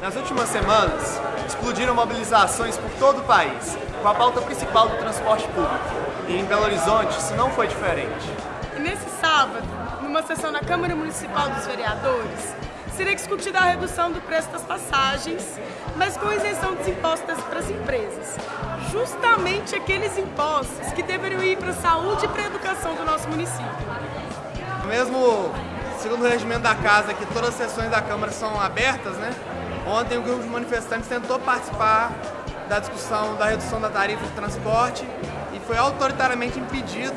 Nas últimas semanas, explodiram mobilizações por todo o país, com a pauta principal do transporte público. E em Belo Horizonte isso não foi diferente. E nesse sábado, numa sessão na Câmara Municipal dos Vereadores, seria discutida a redução do preço das passagens, mas com isenção dos impostos para as empresas. Justamente aqueles impostos que deveriam ir para a saúde e para a educação do nosso município. Mesmo segundo o regimento da casa, que todas as sessões da Câmara são abertas, né? Ontem o grupo de manifestantes tentou participar da discussão da redução da tarifa de transporte e foi autoritariamente impedido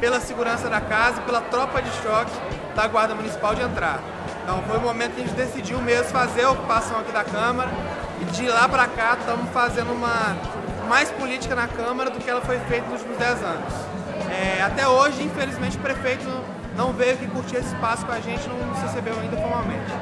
pela segurança da casa e pela tropa de choque da Guarda Municipal de entrar. Então foi o momento que a gente decidiu mesmo fazer a ocupação aqui da Câmara e de lá para cá estamos fazendo uma mais política na Câmara do que ela foi feita nos últimos 10 anos. É, até hoje, infelizmente, o prefeito não veio aqui curtir esse espaço com a gente, não nos recebeu ainda formalmente.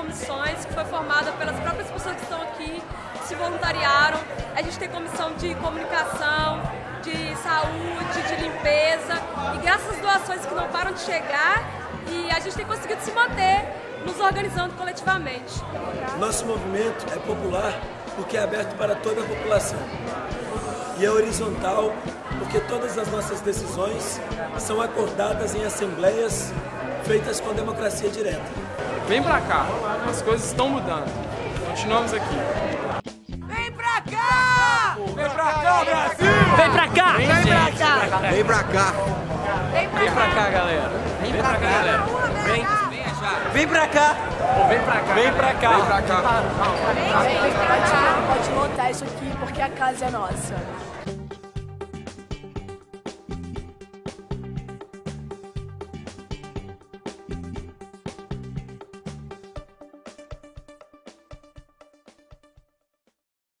Comissões, que foi formada pelas próprias pessoas que estão aqui, que se voluntariaram. A gente tem comissão de comunicação, de saúde, de limpeza, e graças às doações que não param de chegar, e a gente tem conseguido se manter nos organizando coletivamente. Nosso movimento é popular porque é aberto para toda a população e é horizontal porque todas as nossas decisões são acordadas em assembleias feitas com democracia direta. Vem pra cá, as coisas estão mudando. Continuamos aqui. Vem pra cá! Vem pra cá, Brasil! Vem pra cá! Vem, Vem pra cá! Vem pra cá! Vem pra, Vem pra cá, galera! Vem pra cá, galera! Vem! Vem pra cá! Vem pra cá! Vem pra cá! Vem pra cá! Vem pra cá, pode montar isso aqui porque a casa é nossa.